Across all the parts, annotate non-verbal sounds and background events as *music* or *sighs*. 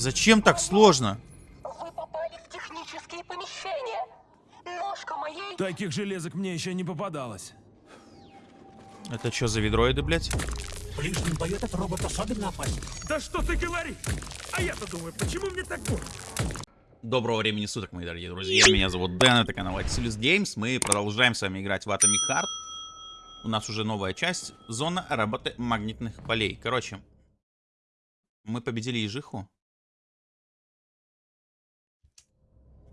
Зачем так сложно? Вы попали в технические помещения. Ножка моей... Таких железок мне еще не попадалось. Это что за ведроиды, блядь? В ближнем бою этот робот особенно опасен. Да что ты говоришь? А я-то думаю, почему мне так больно? Доброго времени суток, мои дорогие друзья. Меня зовут Дэн, это канал Axelis Games. Мы продолжаем с вами играть в Atomic Heart. У нас уже новая часть. Зона работы магнитных полей. Короче, мы победили ежиху.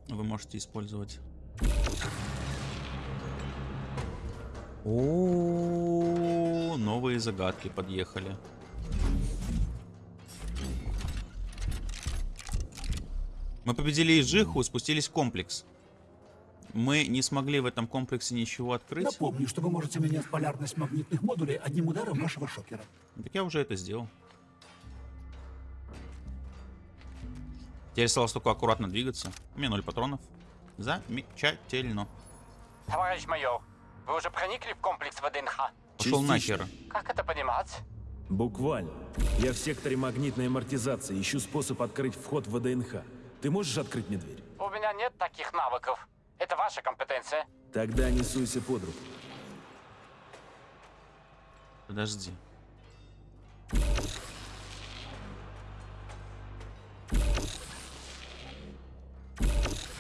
Вы можете использовать... О, новые загадки подъехали. Мы победили Ижиху, спустились в комплекс. Мы не смогли в этом комплексе ничего открыть. Напомню, что вы можете менять полярность магнитных модулей одним ударом вашего шокера. Так я уже это сделал. Теперь осталось только аккуратно двигаться. У меня ноль патронов. Замечательно. Товарищ майор, вы уже проникли в комплекс ВДНХ? Пошел нахер. Как это понимать? Буквально. Я в секторе магнитной амортизации ищу способ открыть вход в ВДНХ. Ты можешь открыть мне дверь? У меня нет таких навыков. Это ваша компетенция. Тогда не суйся под руку. Подожди.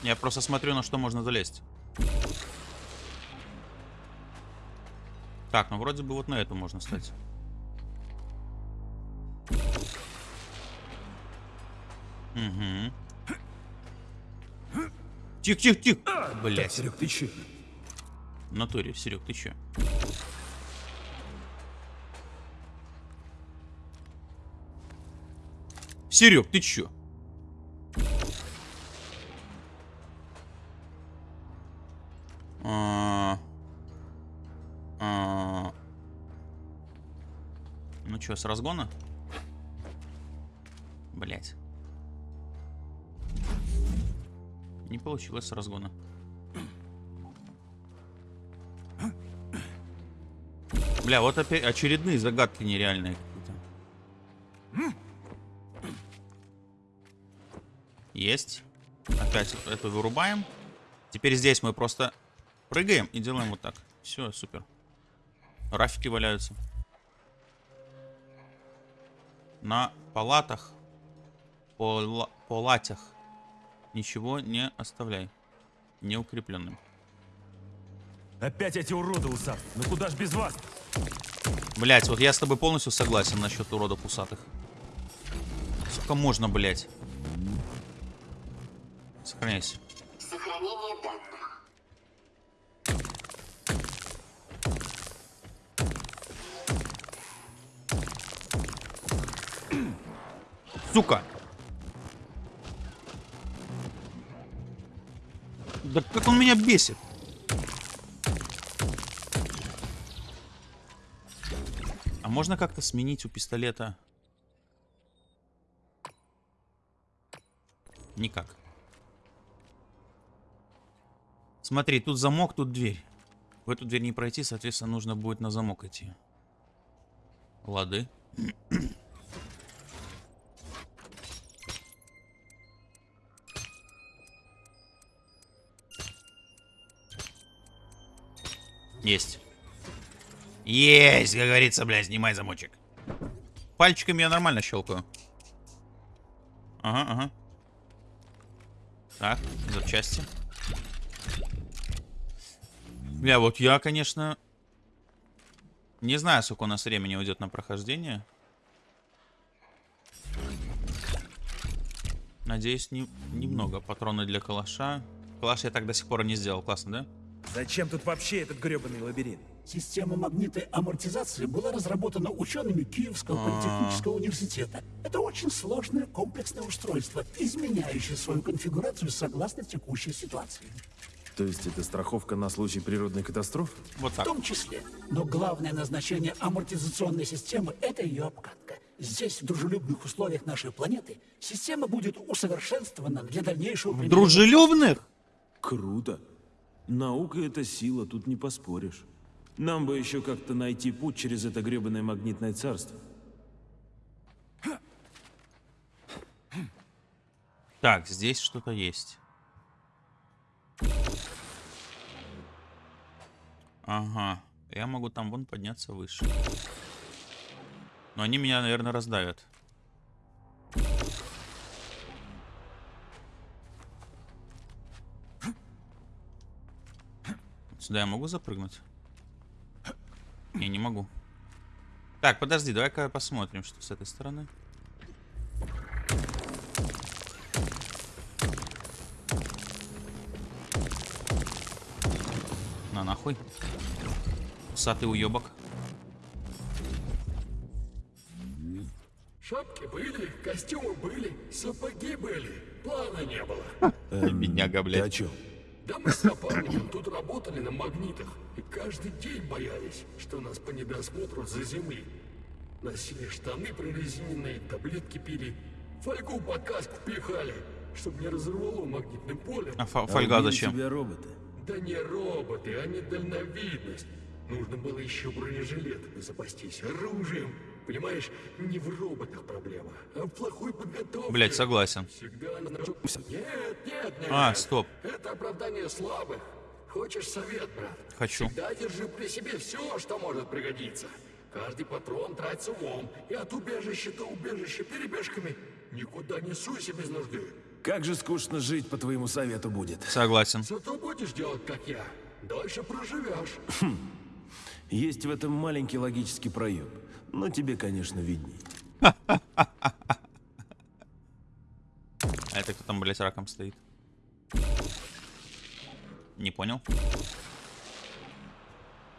Я просто смотрю, на что можно залезть. Так, ну вроде бы вот на эту можно стать. Угу. Тихо, тихо, тихо. Блять. Серег, ты че? В натуре, Серег, ты чё? Серег, ты чё? Чё, с разгона? Блять. Не получилось с разгона. Бля, вот опять очередные загадки нереальные какие-то. Есть. Опять эту вырубаем. Теперь здесь мы просто прыгаем и делаем вот так. Все, супер. Рафики валяются. На палатах, пола палатях ничего не оставляй. Неукрепленным. Опять эти уроды усат. Ну куда ж без вас? Блять, вот я с тобой полностью согласен насчет уродов усатых. Сколько можно, блять? Сохраняйся. Сука! Да как он меня бесит? А можно как-то сменить у пистолета? Никак. Смотри, тут замок, тут дверь. В эту дверь не пройти, соответственно, нужно будет на замок идти. Лады. Есть. Есть, как говорится, блядь, снимай замочек. Пальчиками я нормально щелкаю. Ага, ага. Так, запчасти. Бля, вот я, конечно... Не знаю, сколько у нас времени уйдет на прохождение. Надеюсь, не, немного. Патроны для калаша. Калаш я так до сих пор не сделал. Классно, да? Зачем тут вообще этот гребаный лабиринт? Система магнитной амортизации была разработана учеными Киевского политехнического университета. Это очень сложное комплексное устройство, изменяющее свою конфигурацию согласно текущей ситуации. То есть это страховка на случай природной катастрофы? Вот В так. том числе. Но главное назначение амортизационной системы – это ее обкатка. Здесь, в дружелюбных условиях нашей планеты, система будет усовершенствована для дальнейшего применения. Дружелюбных? Круто. Наука — это сила, тут не поспоришь. Нам бы еще как-то найти путь через это гребаное магнитное царство. Так, здесь что-то есть. Ага. Я могу там вон подняться выше. Но они меня, наверное, раздавят. Сюда я могу запрыгнуть? Не, не могу. Так, подожди, давай-ка посмотрим, что с этой стороны. На нахуй. Усатый уебок. Шапки были, костюмы были, сапоги были, плана не было. Бедняга, Ты о блядь. чем? Да мы с напарником тут работали на магнитах, и каждый день боялись, что нас по недосмотру за земли. Носили штаны прорезиненные, таблетки пили, фольгу под каску пихали, чтобы не разорвало магнитным полем. А А фольга убили зачем? тебя роботы. Да не роботы, а недальновидность. Нужно было еще бронежилетами запастись, оружием. Понимаешь, не в роботах проблема, а в плохой подготовке. Блять, согласен. Всегда. Нет, нет, нет. А, стоп. Это оправдание слабых. Хочешь совет, брат? Хочу. Всегда держи при себе все, что может пригодиться. Каждый патрон трать с умом. И от убежища до убежища перебежками. Никуда не суйся без нужды. Как же скучно жить, по твоему совету будет. Согласен. Зато будешь делать, как я. Дольше проживешь. Есть в этом маленький логический проем. Но тебе, конечно, видней. А это кто там, блять, раком стоит? Не понял.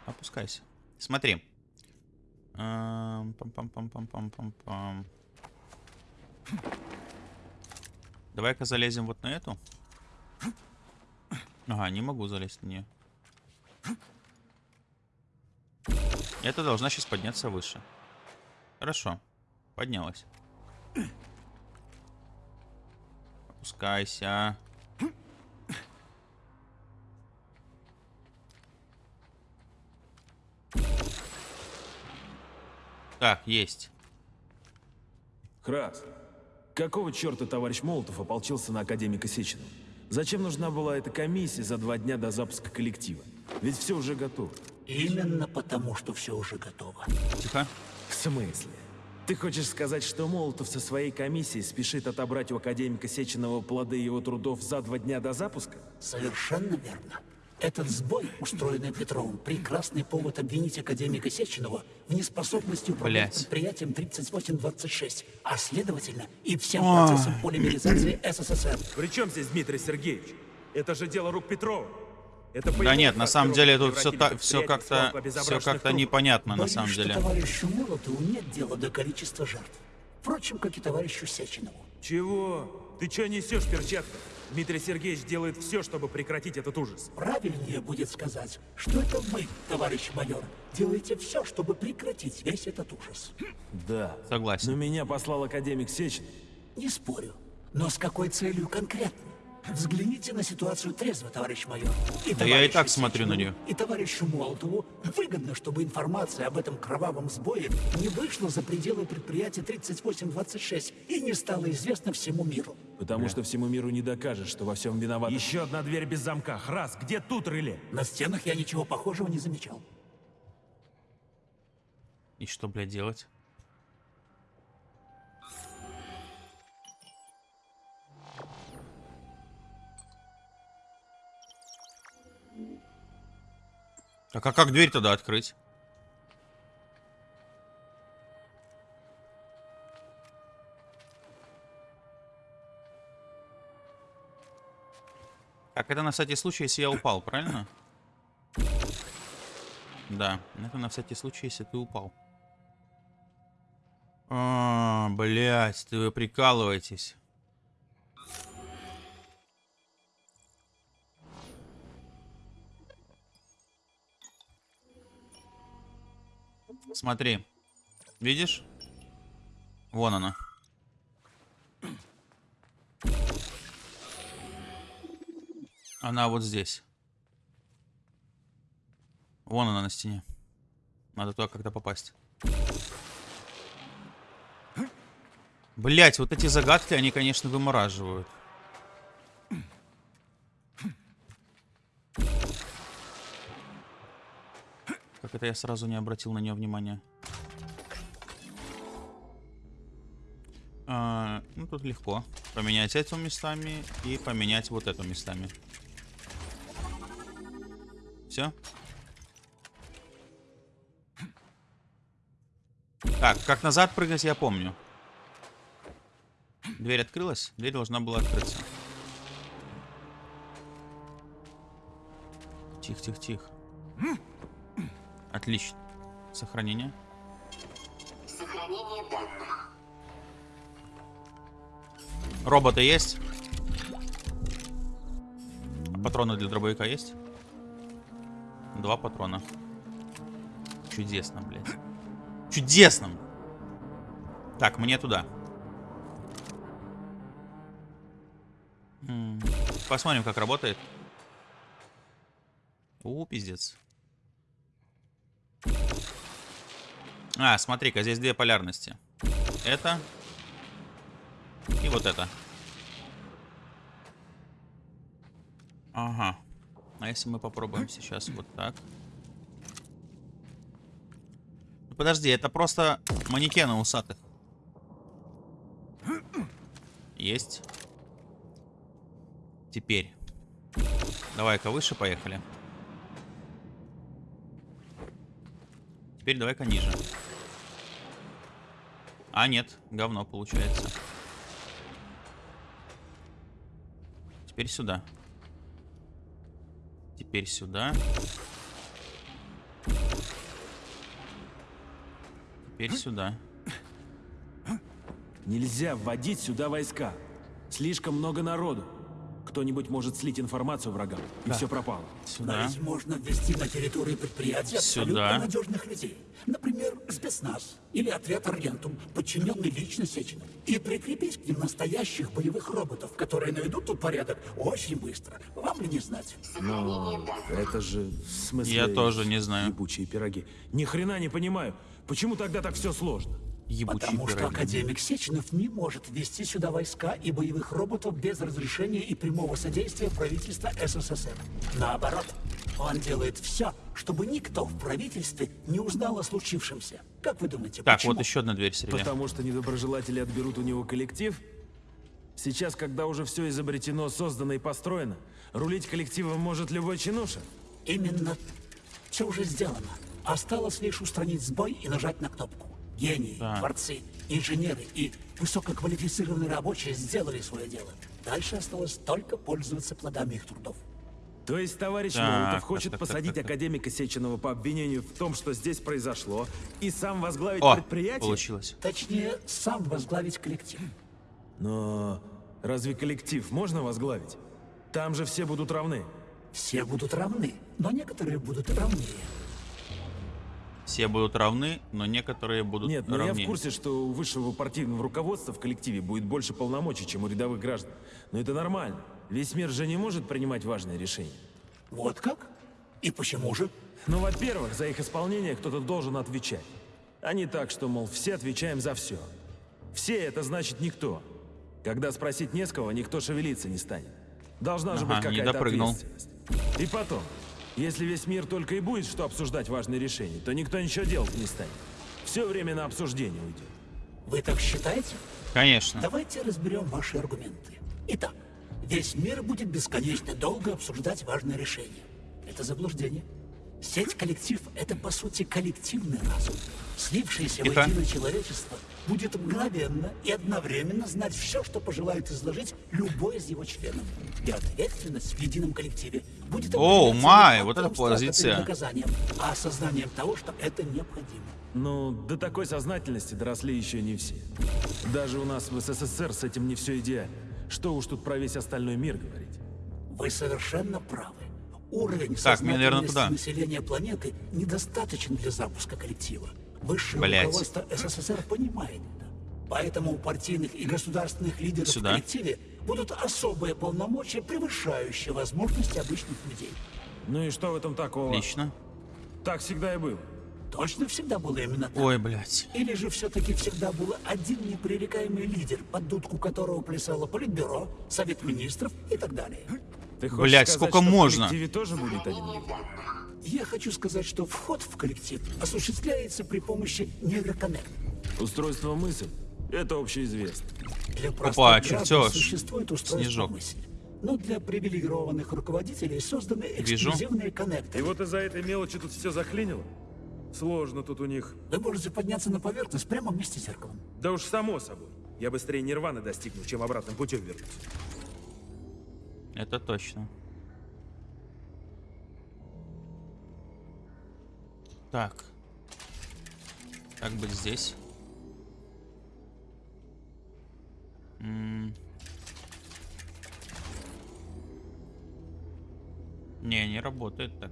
Опускайся. Смотри. Пам-пам-пам-пам-пам-пам-пам. Давай-ка залезем вот на эту. Ага, не могу залезть на нее. Это должна сейчас подняться выше. Хорошо. Поднялась. Опускайся. Так, есть. Храс, какого черта товарищ Молотов ополчился на академика Сеченова? Зачем нужна была эта комиссия за два дня до запуска коллектива? Ведь все уже готово. Именно потому, что все уже готово. Тихо. В смысле? Ты хочешь сказать, что Молотов со своей комиссией спешит отобрать у академика Сеченова плоды его трудов за два дня до запуска? Совершенно верно. Этот сбой, устроенный Петровым, прекрасный повод обвинить академика Сеченова в неспособности управлять Блядь. предприятием 3826, а следовательно и всем процессом полимеризации *clears throat* СССР. При чем здесь Дмитрий Сергеевич? Это же дело рук Петрова. Это Да нет, на самом деле тут все, превратили все как-то все как-то непонятно на Боюсь, самом что деле. товарищу Молотову нет дела до количества жертв. Впрочем, как и товарищу Сеченову. Чего? Ты что несешь, перчатка? Дмитрий Сергеевич делает все, чтобы прекратить этот ужас. Правильнее будет сказать, что это вы, товарищ майор, делаете все, чтобы прекратить весь этот ужас. Да. Согласен. Но меня послал академик Сечин. Не спорю. Но с какой целью конкретно? Взгляните на ситуацию трезво, товарищ майор. И Да я и так смотрю на неё. И товарищу Молотову выгодно, чтобы информация об этом кровавом сбое не вышла за пределы предприятия 3826 и не стала известна всему миру. Потому что всему миру не докажешь, что во всем виноват. Еще одна дверь без замка. Храс, где тут реле? На стенах я ничего похожего не замечал. И что, блядь, делать? Так а как дверь тогда открыть? Так, это на всякий случай, если я упал, правильно? Да, это на всякий случай, если ты упал. А, блять, ты вы прикалываетесь. Смотри. Видишь? Вон она. Она вот здесь. Вон она на стене. Надо туда как-то попасть. Блять, вот эти загадки, они, конечно, вымораживают. Это я сразу не обратил на нее внимания. А, ну, тут легко. Поменять эту местами и поменять вот эту местами. Все? Так, как назад прыгать, я помню. Дверь открылась? Дверь должна была открыться. Тихо, тихо, тихо. Отлично. Сохранение. Сохранение данных. Роботы есть? Патроны для дробовика есть? Два патрона. Чудесно, блядь. Чудесно! Так, мне туда. Посмотрим, как работает. У, пиздец. А, смотри-ка, здесь две полярности. Это и вот это. Ага. А если мы попробуем сейчас вот так? Ну, Подожди, это просто манекены усатых. Есть. Теперь. Давай-ка выше поехали. Теперь давай-ка ниже. А, нет, говно получается. Теперь сюда. Теперь сюда. Теперь сюда. Нельзя вводить сюда войска. Слишком много народу. Кто-нибудь может слить информацию врагам, и все пропало. Но Сюда. ведь можно ввести на территорию предприятия Сюда. абсолютно надежных людей. Например, спецназ или отряд Аргентум, подчиненный лично Сечину. И прикрепить к ним настоящих боевых роботов, которые наведут тут порядок очень быстро. Вам ли не знать? Но это же в смысле... Я тоже не знаю. Ебучие пироги. Ни хрена не понимаю. Почему тогда так все сложно? Ебучий Потому что пироги. академик Сеченов не может ввести сюда войска и боевых роботов без разрешения и прямого содействия правительства СССР. Наоборот, он делает все, чтобы никто в правительстве не узнал о случившемся. Как вы думаете, Так, почему? вот еще одна дверь среди. Потому что недоброжелатели отберут у него коллектив? Сейчас, когда уже все изобретено, создано и построено, рулить коллективом может любой чинуша? Именно все уже сделано. Осталось лишь устранить сбой и нажать на кнопку. Гении, Да. творцы, инженеры и высококвалифицированные рабочие сделали свое дело. Дальше осталось только пользоваться плодами их трудов. То есть товарищ Так, Молотов хочет так, *laughs* так, посадить так, так. академика Сеченова по обвинению в том, что здесь произошло, и сам возглавить О, предприятие? получилось. Точнее, сам возглавить коллектив. Но разве коллектив можно возглавить? Там же все будут равны. Все будут равны, но некоторые будут равнее. Все будут равны, но некоторые будут Нет, но я равнее. в курсе, что у высшего партийного руководства в коллективе будет больше полномочий, чем у рядовых граждан. Но это нормально. Весь мир же не может принимать важные решения. Вот как? И почему же? Ну, во-первых, за их исполнение кто-то должен отвечать. А не так, что, мол, все отвечаем за все. Все — это значит никто. Когда спросить не с кого, никто шевелиться не станет. Должна же Ага, быть не какая-то ответственность. И потом, если весь мир только и будет что обсуждать важные решения, то никто ничего делать не станет. Все время на обсуждение уйдет. Вы так считаете? Конечно. Давайте разберем ваши аргументы. Итак, весь мир будет бесконечно долго обсуждать важные решения. Это заблуждение. Сеть коллектив — это, по сути, коллективный разум. Слившееся Тихо. воедино человечество будет мгновенно и одновременно знать все, что пожелает изложить любой из его членов. И ответственность в едином коллективе будет определяться май, вот это позиция. наказанием, а осознанием того, что это необходимо. Ну, до такой сознательности доросли еще не все. Даже у нас в СССР с этим не все идеально. Что уж тут про весь остальной мир говорить. Вы совершенно правы. Уровень Так, мне, наверное, туда. населения планеты недостаточен для запуска коллектива. Высшее Блядь. руководство СССР понимает это. Поэтому у партийных и государственных лидеров Сюда. в коллективе будут особые полномочия, превышающие возможности обычных людей. Ну и что в этом такого? Отлично. Так всегда и было. Точно всегда было именно так? Ой, блядь. Или же все-таки всегда был один непререкаемый лидер, под дудку которого плясало Политбюро, Совет Министров и так далее? Ты хочешь Блядь, сказать, сколько что можно? в коллективе тоже будет один лидер? Я хочу сказать, что вход в коллектив осуществляется при помощи нейроконнект. Устройство мысль — это общеизвестно. Для Опа, чертёж. существует устройство Снежок. мысли. Но для привилегированных руководителей созданы Вижу. эксклюзивные И коннекторы. вот из-за этой мелочи тут все заклинило. Сложно тут у них. Вы можете подняться на поверхность прямо вместе с зеркалом. Да уж само собой. Я быстрее нирваны достигну, чем обратным путем вернусь. Это точно. Так. Как быть здесь? М. Не, не работает так.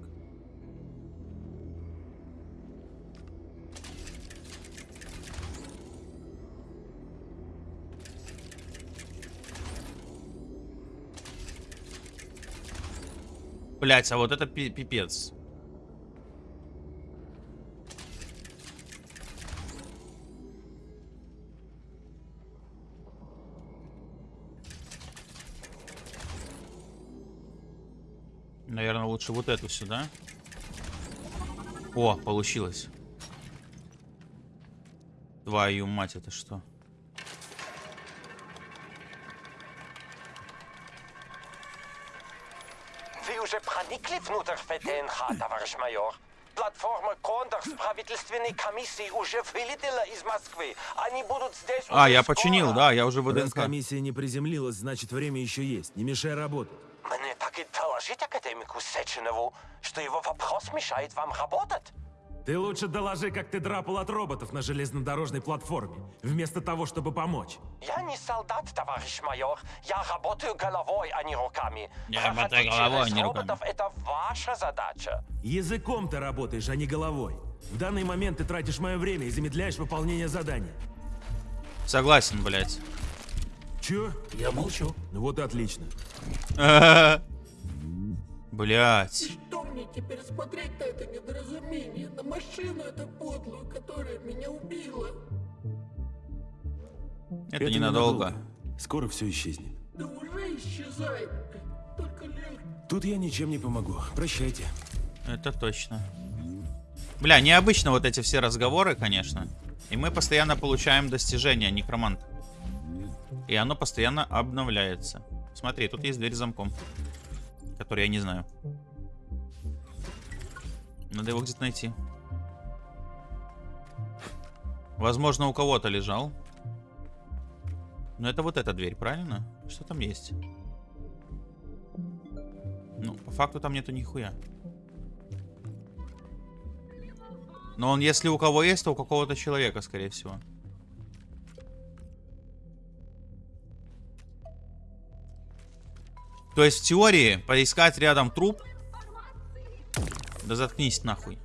Блять, а вот это пи- пипец. Наверное, лучше вот эту сюда. О, получилось. Твою мать, это что? Вы уже проникли внутрь ВДНХ, товарищ майор? Платформа Кондор с правительственной комиссией уже вылетела из Москвы. Они будут здесь А, я скоро. починил, да, я уже Раз ВДНХ. комиссия не приземлилась, значит время еще есть. Не мешай работать. Мне так и доложить академику Сеченову, что его вопрос мешает вам работать. Ты лучше доложи, как ты драпал от роботов на железнодорожной платформе, вместо того, чтобы помочь. Я не солдат, товарищ майор. Я работаю головой, а не руками. Я работаю головой, а не руками. роботов — это ваша задача. Языком ты работаешь, а не головой. В данный момент ты тратишь мое время и замедляешь выполнение задания. Согласен, блять. Чё? Я молчу. Ну вот и отлично. *laughs* Блять. Что мне теперь смотреть на это недоразумение? На машину эту подлую, которая меня убила? Это ненадолго. Скоро все исчезнет. Да уже исчезает. Только лишь... Тут я ничем не помогу. Прощайте. Это точно. Бля, необычно вот эти все разговоры, конечно. И мы постоянно получаем достижения, некромант. И оно постоянно обновляется. Смотри, тут есть дверь с замком. Который я не знаю. Надо его где-то найти. Возможно, у кого-то лежал. Но это вот эта дверь, правильно? Что там есть? Ну, по факту там нету нихуя. Но он, если у кого есть, то у какого-то человека, скорее всего. То есть, в теории, поискать рядом труп... Да заткнись нахуй.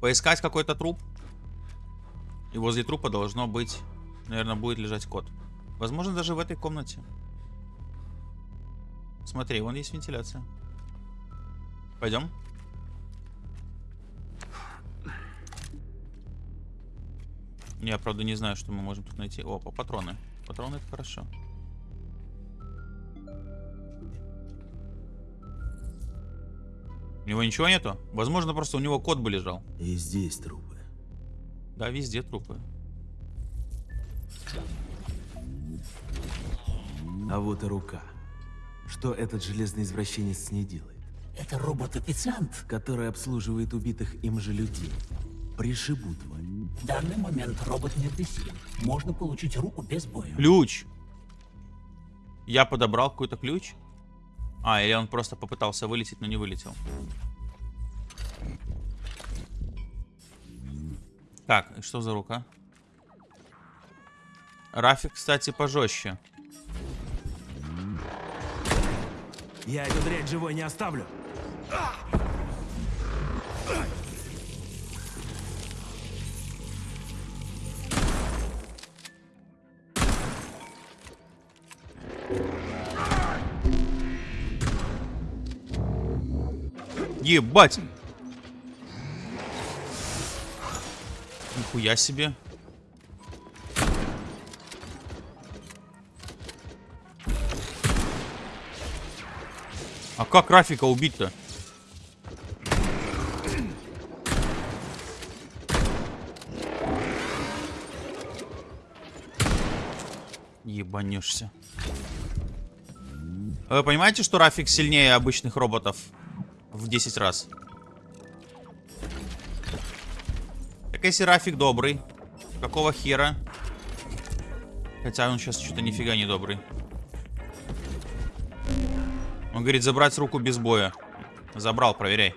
Поискать какой-то труп. И возле трупа должно быть... Наверное, будет лежать кот. Возможно, даже в этой комнате. Смотри, вон есть вентиляция. Пойдем. Я, правда, не знаю, что мы можем тут найти. Опа, патроны. Патроны это хорошо. Него ничего нету? Возможно, просто у него кот бы лежал. И здесь трупы. Да, везде трупы. А вот и рука. Что этот железный извращенец с ней делает? Это робот-официант. Который обслуживает убитых им же людей. Пришибу тварь. В данный момент робот не агрессивен. Можно получить руку без боя. Ключ. Я подобрал какой-то ключ. А, или он просто попытался вылететь, но не вылетел. Так, что за рука? Рафик, кстати, пожестче. Я эту дрянь живой не оставлю. Ебать! Нихуя себе. А как Рафика убить-то? Ебанешься. Вы понимаете, что Рафик сильнее обычных роботов в 10 раз? Так если Рафик добрый, какого хера? Хотя он сейчас что-то нифига не добрый. Он говорит забрать руку без боя. Забрал, проверяй.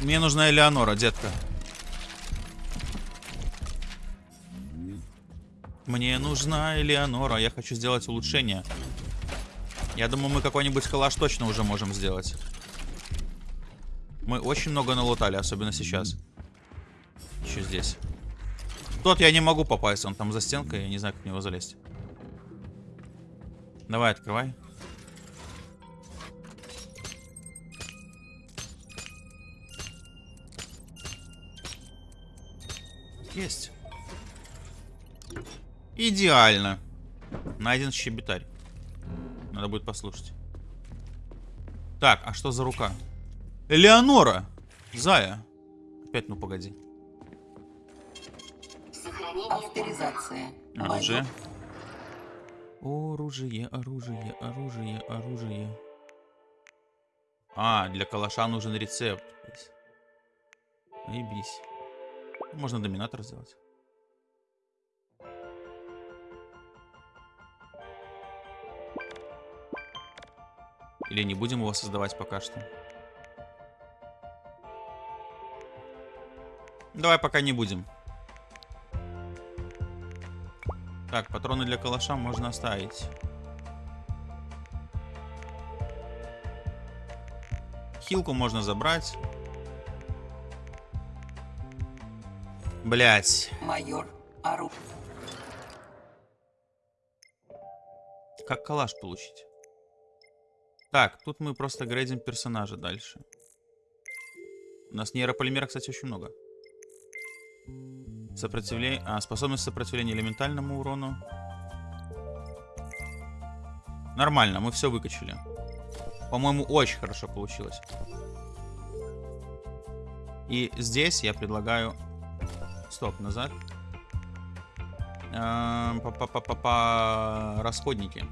Мне нужна Элеонора, детка. Мне нужна Элеонора. Я хочу сделать улучшение. Я думаю, мы какой-нибудь калаш точно уже можем сделать. Мы очень много налутали, особенно сейчас. Еще здесь. Тот я не могу попасть, он там за стенкой, я не знаю, как в него залезть. Давай, открывай. Есть. Идеально. Найден щебетарь. Надо будет послушать. Так, а что за рука? Элеонора! Зая. Опять, ну погоди. Авторизация. Оружие. Оружие, оружие, оружие, оружие. А, для калаша нужен рецепт. Наебись. Можно доминатор сделать. Или не будем его создавать пока что? Давай пока не будем. Так, патроны для калаша можно оставить. Хилку можно забрать. Блять. Майор Ару. Как калаш получить? Так, тут мы просто грейдим персонажа дальше. У нас нейрополимера, кстати, очень много. Сопротивление... А, способность сопротивления элементальному урону. Нормально, мы все выкачали. По-моему, очень хорошо получилось. И здесь я предлагаю... Стоп, назад. Эм, Па-па-па-па... Расходники.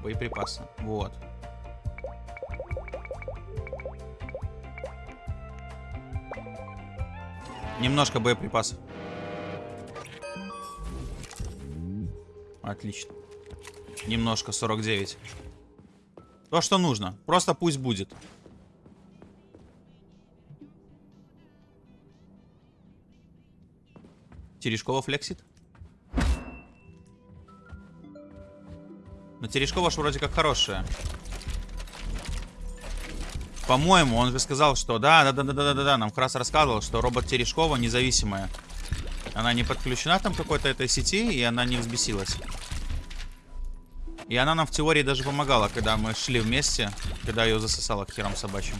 Боеприпасы. Вот. Немножко боеприпасов. Отлично. Немножко, 49. То, что нужно. Просто пусть будет. Терешкова флексит? Но Терешкова ж вроде как хорошая. По-моему, он же сказал, что да, да, да, да, да, да, да, нам как раз рассказывал, что робот Терешкова независимая. Она не подключена там какой-то этой сети, и она не взбесилась. И она нам в теории даже помогала, когда мы шли вместе, когда ее засосало к херам собачьим.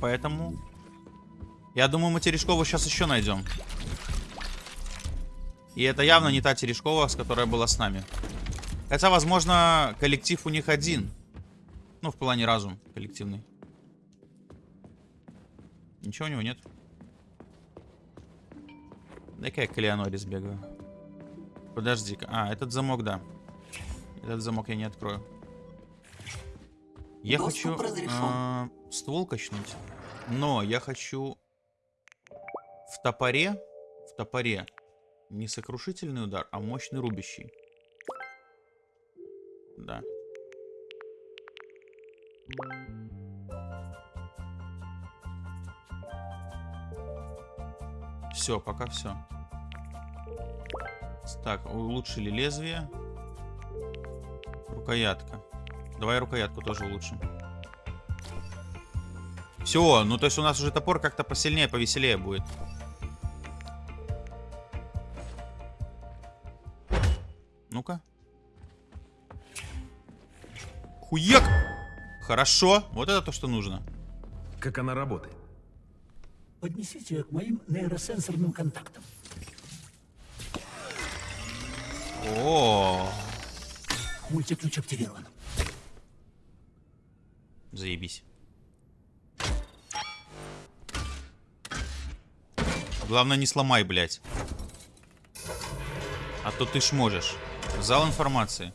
Поэтому... Я думаю, мы Терешкову сейчас еще найдем. И это явно не та Терешкова, с которой была с нами. Хотя, возможно, коллектив у них один. Ну, в плане разум коллективный. Ничего у него нет. Дай-ка я к Элеоноре сбегаю. Подожди-ка. А, этот замок, да. Этот замок я не открою. Я Доступ хочу разрешен. э, ствол качнуть. Но я хочу в топоре, в топоре не сокрушительный удар, а мощный рубящий. Да. Все, пока все. Так, улучшили лезвие. Рукоятка. Давай рукоятку тоже улучшим. Все, ну то есть у нас уже топор как-то посильнее, повеселее будет. Хуяк! Хорошо, вот это то, что нужно. Как она работает? Поднесите ее к моим нейросенсорным контактам. О, Мультиключ активирован. заебись. Главное, не сломай, блядь. А то ты ж можешь. Зал информации.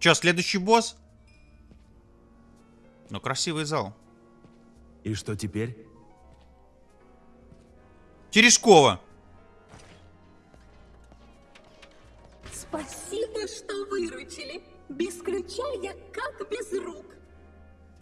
Че, следующий босс? Ну, красивый зал. И что теперь? Терешкова. Спасибо, что выручили. Без ключа я как без рук.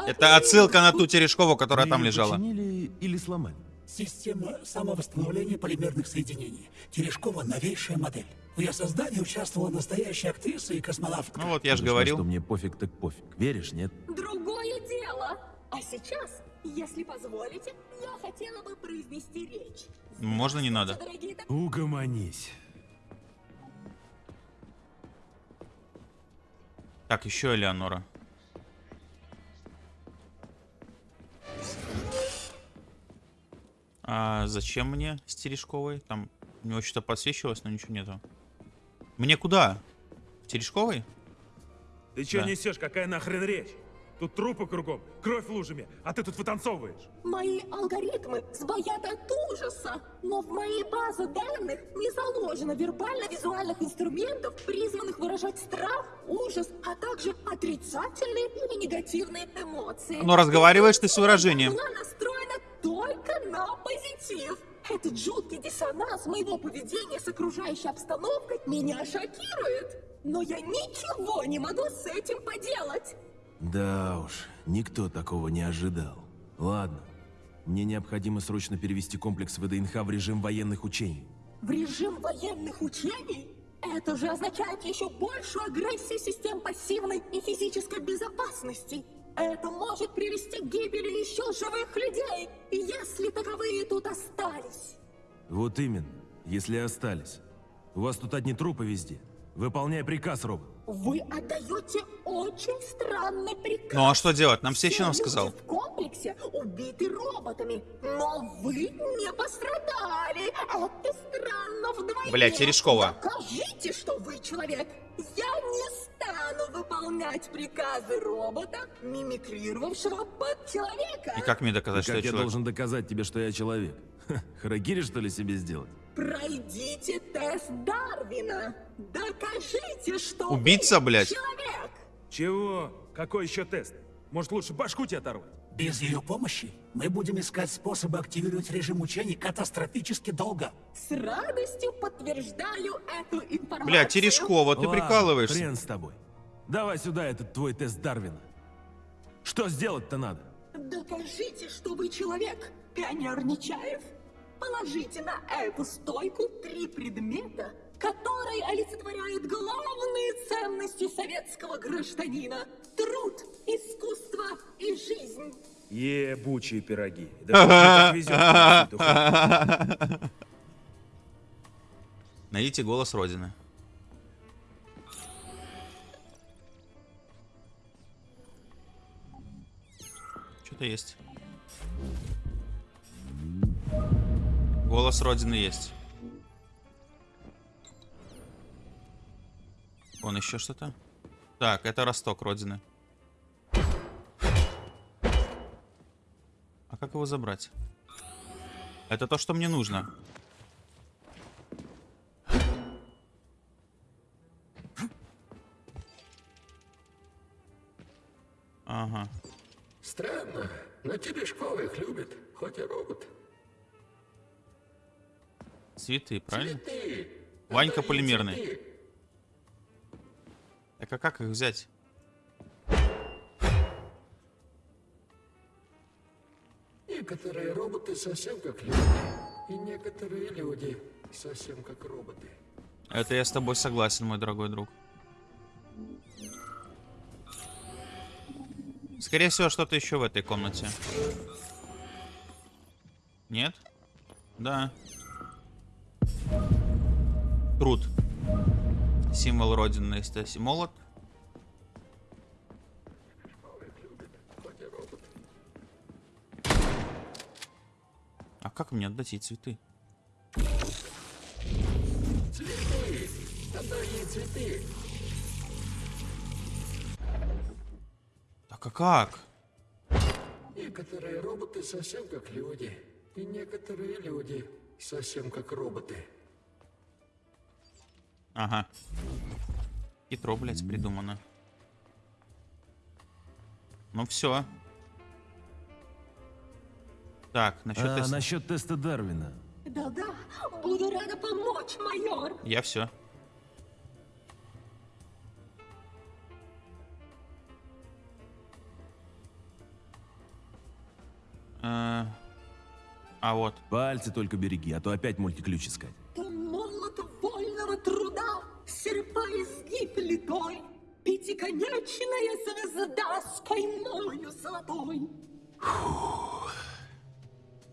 Это отсылка на ту Терешкову, которая там лежала. или сломали? Система самовосстановления полимерных соединений. Терешкова новейшая модель. В ее создании участвовала настоящая актриса и космонавтка. Ну вот, я же говорил. что мне пофиг так пофиг. Веришь, нет? Другое дело. А сейчас, если позволите, я хотела бы произнести речь. Можно не надо? Дорогие Угомонись. Так, еще Элеонора. А зачем мне с Терешковой? Там у него что-то подсвечивалось, но ничего нету. Мне куда? В Терешковой? Ты что Да. несешь? Какая нахрен речь? Тут трупы кругом, кровь лужами, а ты тут вытанцовываешь. Мои алгоритмы сбоят от ужаса, но в моей базе данных не заложено вербально-визуальных инструментов, призванных выражать страх, ужас, а также отрицательные или негативные эмоции. Но разговариваешь ты с выражением. Была настроена только на позитив. Этот жуткий диссонанс моего поведения с окружающей обстановкой меня шокирует. Но я ничего не могу с этим поделать. Да уж, никто такого не ожидал. Ладно, мне необходимо срочно перевести комплекс ВДНХ в режим военных учений. В режим военных учений? Это же означает еще большую агрессию систем пассивной и физической безопасности. Это может привести к гибели еще живых людей, если таковые тут остались. Вот именно, если остались. У вас тут одни трупы везде. Выполняй приказ, робот. Вы отдаете очень странный приказ. Ну а что делать? Нам Все Сеченов люди сказал. в комплексе убиты роботами, но вы не пострадали. Это странно вдвойне. Бля, Терешкова. Докажите, что вы человек. Я не стану выполнять приказы робота, мимикрировавшего под человека. И как мне доказать, И что как я я человек? должен доказать тебе, что я человек? Ха, Харакири, что ли, себе сделать? Пройдите тест Дарвина. Докажите, что Убийца, вы блядь. человек. Чего? Какой еще тест? Может, лучше башку тебе оторвать? Без ее помощи мы будем искать способы активировать режим учений катастрофически долго. С радостью подтверждаю эту информацию. Бля, Терешкова, ты Ладно, прикалываешься. хрен с тобой. Давай сюда этот твой тест Дарвина. Что сделать-то надо? Докажите, что вы человек, пионер Нечаев. Положите на эту стойку три предмета, которые олицетворяют главные ценности советского гражданина. Труд, искусство и жизнь. Ебучие пироги. Да везет. *laughs* Найдите голос Родины. Что-то есть. Голос Родины есть. Вон еще что-то. Так, это росток Родины. А как его забрать? Это то, что мне нужно. Ага. Странно, но Терешкова их любит, хоть и робот. Цветы, правильно? Ты, Ванька полимерный. цветы. Так а как их взять? Некоторые роботы совсем как люди, и некоторые люди совсем как роботы. Это я с тобой согласен, мой дорогой друг. Скорее всего, что-то еще в этой комнате. Нет? Да. Труд. Символ Родины Стаси. Молот. А как мне отдать ей цветы? Цветы! цветы. Так а как? Некоторые роботы совсем как люди. И некоторые люди совсем как роботы. Ага. Хитро, блядь, придумано. Ну все. Так, насчет А теста. насчет теста Дарвина. Да-да, буду рада помочь, майор. Я все. А вот. Пальцы только береги, а то опять мультиключ искать. Изгиб литой, Пятиконечная звезда с каймою золотой.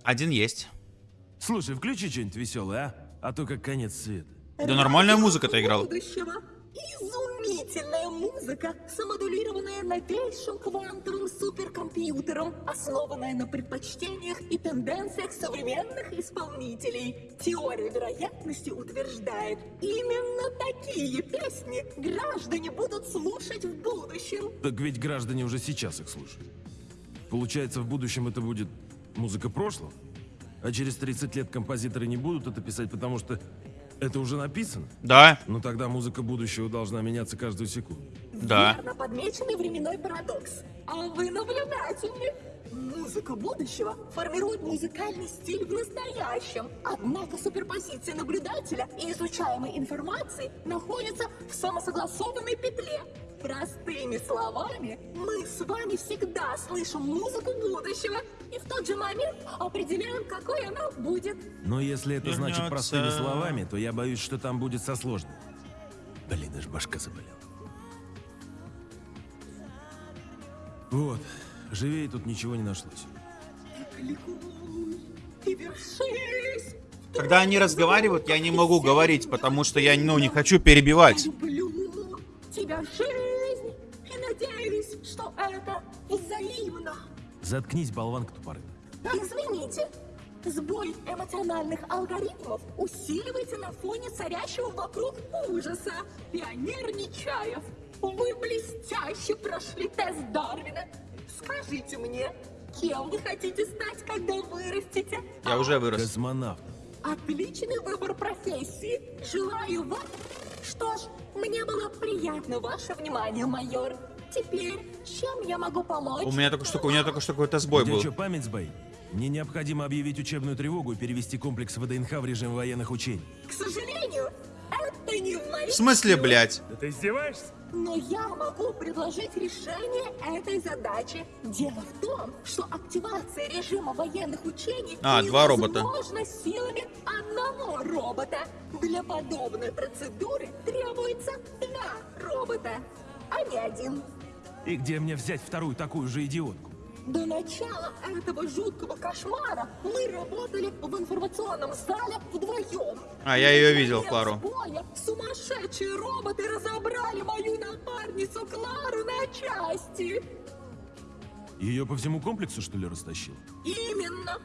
Один есть. Слушай, включи что-нибудь веселое, а? А то как конец света. Да нормальная музыка-то играла. будущего. Изумительная музыка, самодулированная новейшим квантовым суперкомпьютером, основанная на предпочтениях и тенденциях современных исполнителей. Теория вероятности утверждает, именно такие песни граждане будут слушать в будущем. Так ведь граждане уже сейчас их слушают. Получается, в будущем это будет музыка прошлого? А через 30 лет композиторы не будут это писать, потому что это уже написано? Да, Ну тогда музыка будущего должна меняться каждую секунду. да. Верно подмеченный временной парадокс. А вы наблюдательны. Музыка будущего формирует музыкальный стиль в настоящем. Однако суперпозиция наблюдателя и изучаемой информации находится в самосогласованной петле. Простыми словами, мы с вами всегда слышим музыку будущего и в тот же момент определяем, какой она будет. Но если это значит Вернется. простыми словами, то я боюсь, что там будет со сложным. Блин, аж башка заболела. Вот, живее тут ничего не нашлось. Когда они разговаривают, я не могу говорить, потому что я, ну, не хочу перебивать. Тебя надеюсь, что это взаимно. Заткнись, болванка тупорылая. Извините, сбой эмоциональных алгоритмов усиливается на фоне царящего вокруг ужаса. Пионер Нечаев, вы блестяще прошли тест Дарвина. Скажите мне, кем вы хотите стать, когда вырастете? Я уже вырос. Космонавт. Отличный выбор профессии. Желаю вам... Что ж, мне было приятно ваше внимание, майор. Теперь, чем я могу помочь? У меня только что, у меня только что какой-то сбой Где был. что, память сбоит? Мне необходимо объявить учебную тревогу и перевести комплекс ВДНХ в режим военных учений. К сожалению, это не в моих В смысле, блядь? Да ты издеваешься? Но я могу предложить решение этой задачи. Дело в том, что активация режима военных учений А, два робота. силами одного робота. Для подобной процедуры требуется два робота, а не один. И где мне взять вторую такую же идиотку? До начала этого жуткого кошмара мы работали в информационном зале вдвоем. А, я ее видел, Клару. боя Сумасшедшие роботы разобрали мою напарницу Клару на части. Ее по всему комплексу, что ли, растащил? Именно.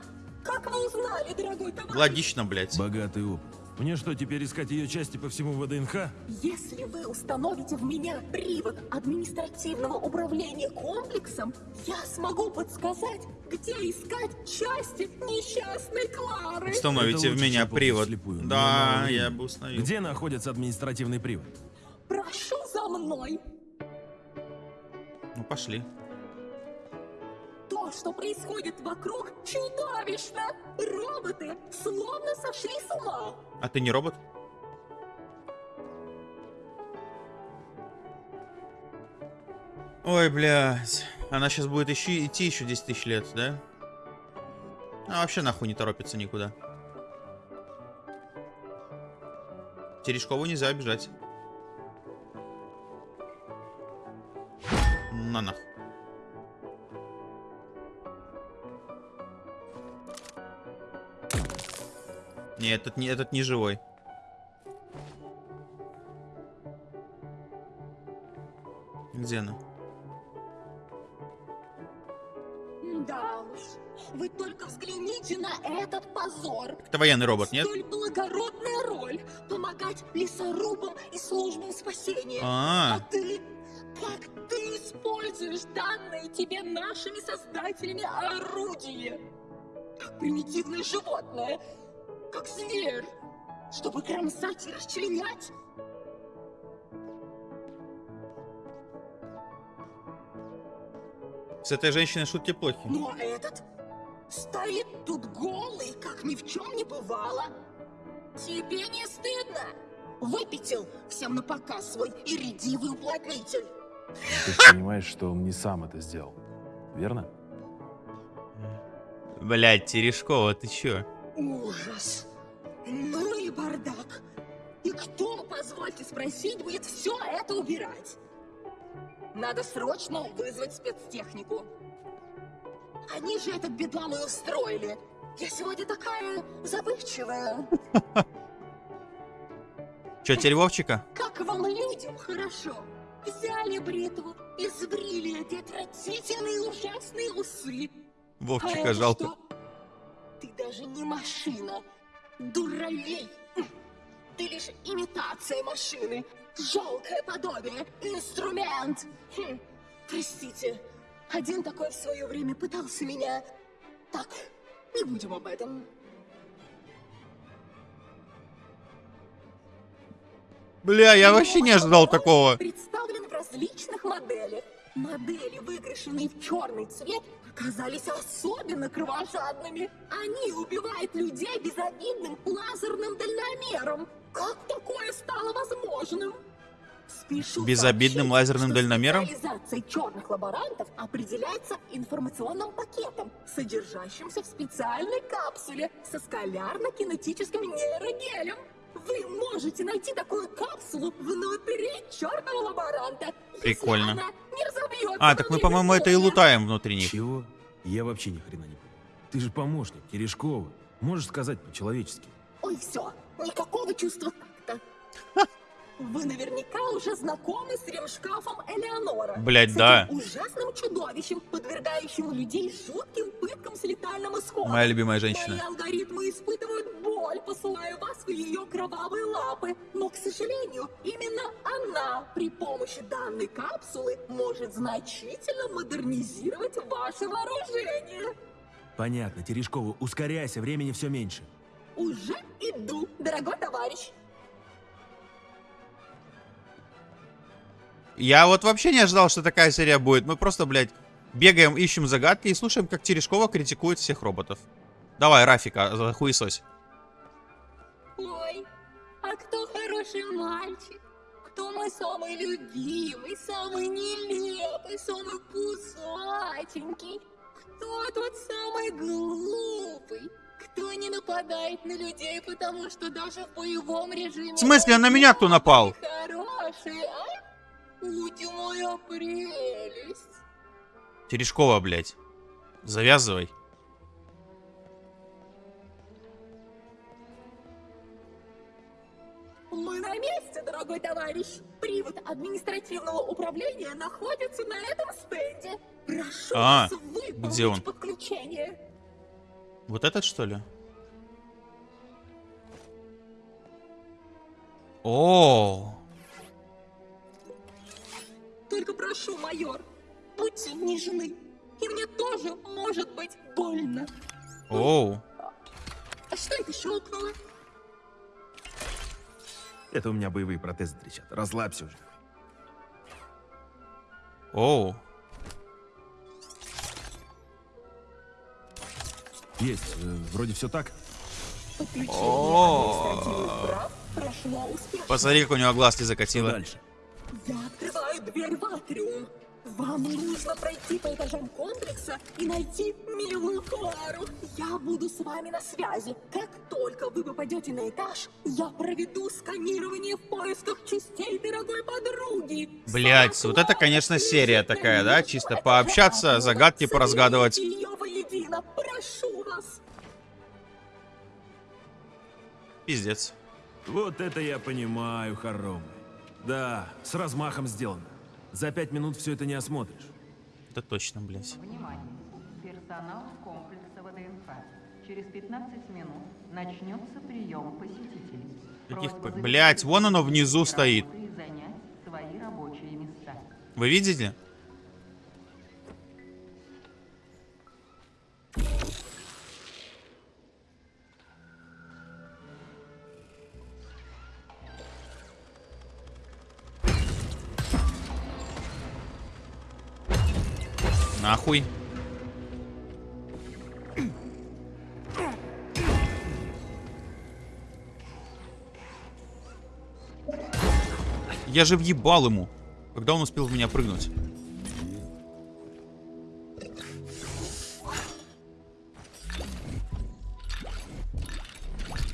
Как вы узнали, дорогой товарищ? Логично, блядь. Богатый опыт. Мне что, теперь искать ее части по всему ВДНХ? Если вы установите в меня привод административного управления комплексом, я смогу подсказать, где искать части несчастной Клары. Установите в меня привод. вслепую, но Да, я бы установил. Где находится административный привод? Прошу за мной. Ну, пошли. То, что происходит вокруг, чудовищно. Роботы словно сошли с ума. А ты не робот? Ой, блядь. Она сейчас будет еще, идти еще 10 тысяч лет, да? А вообще нахуй не торопится никуда. Терешкову нельзя обижать. На нах. Не, этот не, этот не живой. Где она? Да уж, вы только взгляните на этот позор. Это военный робот, нет? Столь благородная роль — помогать лесорубам и службам спасения. А. А ты, как ты используешь данные тебе нашими создателями орудие? Как примитивное животное, как зверь, чтобы кромсать и расчленять. С этой женщиной шутки плохи. Ну а этот стоит тут голый, как ни в чем не бывало. Тебе не стыдно? Выпятил всем на показ свой иридивый уплотнитель. Ты же понимаешь, что он не сам это сделал. Верно? Блять, Терешкова, ты чё? Ужас. Ну и бардак. И кто, позвольте спросить, будет все это убирать? Надо срочно вызвать спецтехнику. Они же этот бедлам и устроили. Я сегодня такая забывчивая. *laughs* Чё, теперь Вовчика? Как вам людям хорошо? Взяли бритву и сбрили эти отвратительные ужасные усы. А Вовчика это жалко. что? Ты даже не машина. Дуралей. Ты лишь имитация машины. Жалкое подобие. Инструмент. Хм, Простите. Один такой в свое время пытался меня... Так, не будем об этом. Бля, я вообще не ожидал такого. Представлен в различных моделях. Модели, выкрашенные в черный цвет, оказались особенно кровожадными. Они убивают людей безобидным лазерным дальномером. Как такое стало возможным? Спешу Безобидным сообщить, лазерным дальномером? Специализация черных лаборантов определяется информационным пакетом, содержащимся в специальной капсуле со скалярно-кинетическим нейрогелем. Вы можете найти такую капсулу внутри черного лаборанта. если Прикольно. она не разобьется А, так мы, по-моему, это и лутаем внутри них. Чего? Я вообще ни хрена не понял. Ты же помощник, Терешкова. Можешь сказать по-человечески. Ой, все, никакого чувства такта. Вы наверняка уже знакомы с ремшкафом Элеонора. Блядь, С да. этим ужасным чудовищем, подвергающим людей жутким пыткам с летальным исходом. Моя любимая женщина. Мои алгоритмы испытывают боль, посылая вас в ее кровавые лапы. Но, к сожалению, именно она при помощи данной капсулы может значительно модернизировать ваше вооружение. Понятно, Терешкова, ускоряйся, времени все меньше. Уже иду, дорогой товарищ. Я вот вообще не ожидал, что такая серия будет. Мы просто, блядь, бегаем, ищем загадки и слушаем, как Терешкова критикует всех роботов. Давай, Рафика, хуесось. Ой, а кто хороший мальчик? Кто мой самый любимый, самый нелепый, самый пузатенький? Кто тот самый глупый? Кто не нападает на людей, потому что даже в боевом режиме... В смысле, на меня кто напал? Терешкова, блядь. Завязывай. Мы на месте, дорогой товарищ. Привод административного управления находится на этом стенде. Прошу А, вас где он? подключение. Вот этот, что ли? О, Только прошу, майор, будьте нежны. И мне тоже может быть больно. оу. А что это щелкнуло? Это у меня боевые протезы трещат. Расслабься уже. Оу. Есть, э, вроде все так. О. прошло успешно. Посмотри, как у него глаз не Что закатило. дальше? Я открываю дверь в атриум. Вам нужно пройти по этажам комплекса и найти милую Клару. Я буду с вами на связи. Как только вы попадете на этаж, я проведу сканирование в поисках частей дорогой подруги. Блять, Сама вот это, конечно, серия такая, да? Чисто пообщаться, загадки поразгадывать. Ее воедино, прошу вас. Пиздец. Вот это я понимаю, хоромы. Да, с размахом сделано. За пять минут все это не осмотришь. Это точно, блядь. Внимание! Персонал комплекса ВДНХ. Через 15 минут начнется прием посетителей. Каких блядь, вон оно внизу стоит. Вы видите? Нахуй. Я же въебал ему. Когда он успел в меня прыгнуть?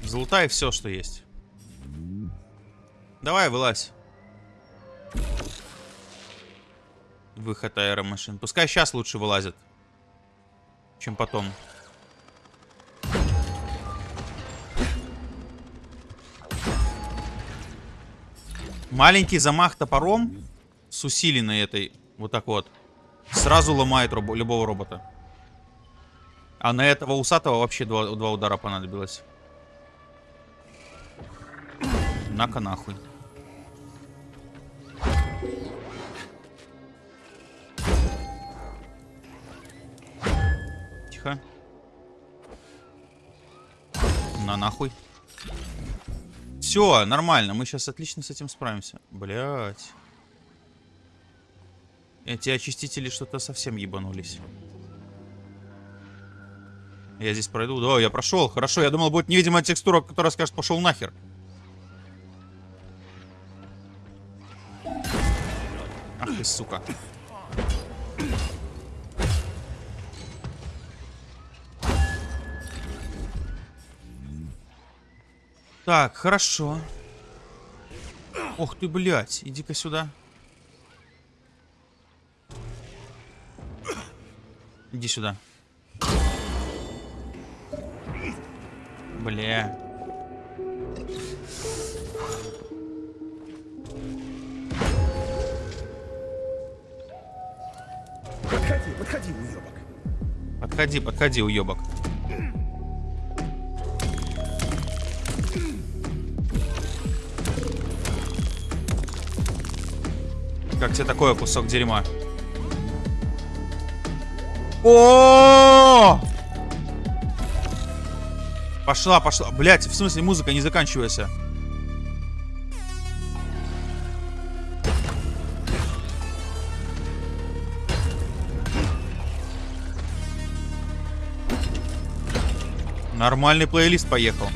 Залутай все, что есть. Давай, вылазь. Выход аэромашин. Пускай сейчас лучше вылазят, чем потом. Маленький замах топором с усиленной этой, вот так вот, сразу ломает робо- любого робота. А на этого усатого вообще два, два удара понадобилось. На-ка нахуй. Тихо. На нахуй. Все, нормально. Мы сейчас отлично с этим справимся. Блять. Эти очистители что-то совсем ебанулись. Я здесь пройду. Да, я прошел. Хорошо, я думал, будет невидимая текстура, которая скажет, пошел нахер. Ах ты, сука. Так, хорошо. Ох ты, блядь. Иди-ка сюда. Иди сюда. Бля. Подходи, подходи, уебок. Подходи, подходи, уебок. Как тебе такое кусок дерьма? О! Пошла, пошла. Блять, в смысле музыка не заканчивайся. Нормальный плейлист поехал.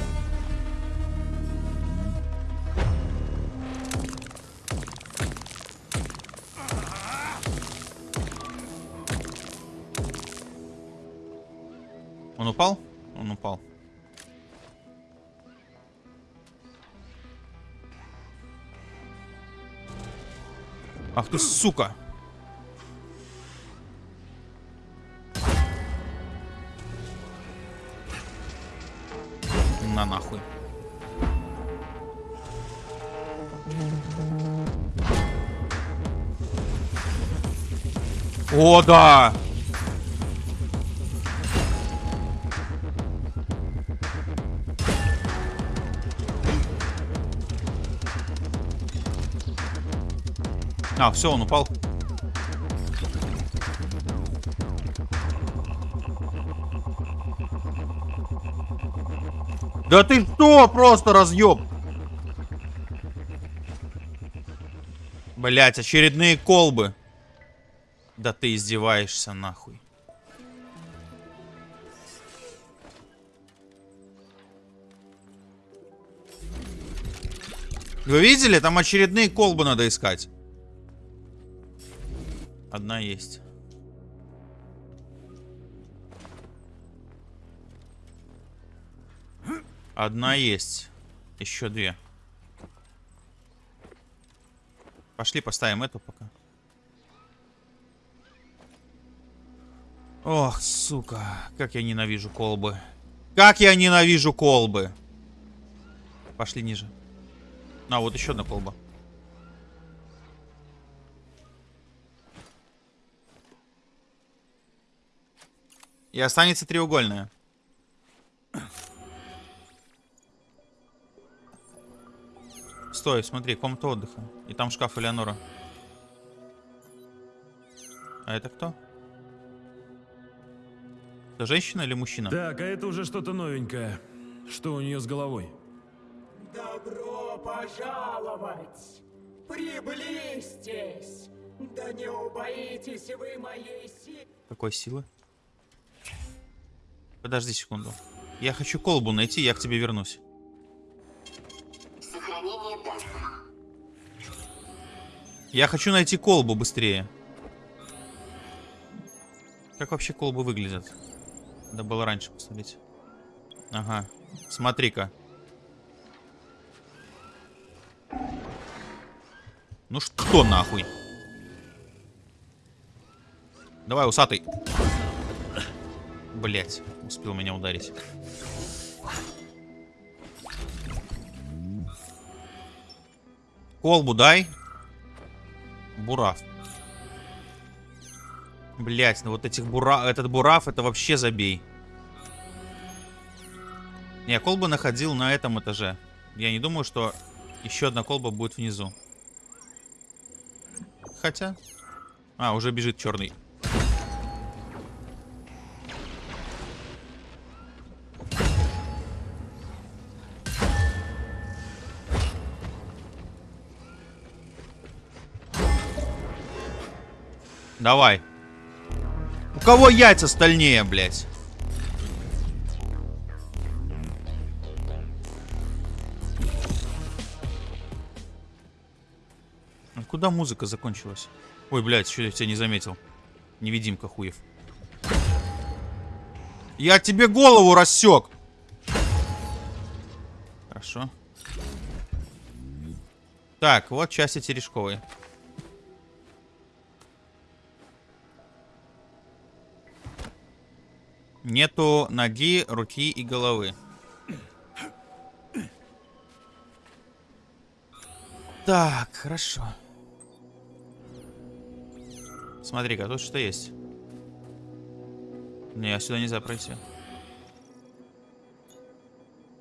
Ты, сука! На нахуй. О, да! А, все, он упал. Да ты что, просто разъеб? Блять, очередные колбы. Да ты издеваешься нахуй. Вы видели? Там очередные колбы надо искать. Одна есть. Одна есть. Еще две. Пошли поставим эту пока. Ох, сука. Как я ненавижу колбы. Как я ненавижу колбы. Пошли ниже. А, вот еще одна колба. И останется треугольная. Стой, смотри, комната отдыха. И там шкаф Элеонора. А это кто? Это женщина или мужчина? Так, а это уже что-то новенькое. Что у нее с головой? Добро пожаловать! Приблизьтесь! Да не убоитесь вы моей силы! Какой силы? Подожди секунду. Я хочу колбу найти, я к тебе вернусь. Я хочу найти колбу быстрее. Как вообще колбы выглядят? Надо было раньше посмотреть. Ага. Смотри-ка. Ну что нахуй? Давай, усатый. Блять, успел меня ударить. Колбу дай. Бурав. Блять, ну вот этих бура... этот бурав, это вообще забей. Я колбу находил на этом этаже. Я не думаю, что еще одна колба будет внизу. Хотя... А, уже бежит черный. Давай. У кого яйца стальнее, блядь? А Куда музыка закончилась? Ой, блядь, что я тебя не заметил. Невидимка хуев. Я тебе голову рассек! Хорошо. Так, вот части терешковой. Нету ноги, руки и головы. Так, хорошо. Смотри-ка, тут что есть. Не, сюда нельзя пройти.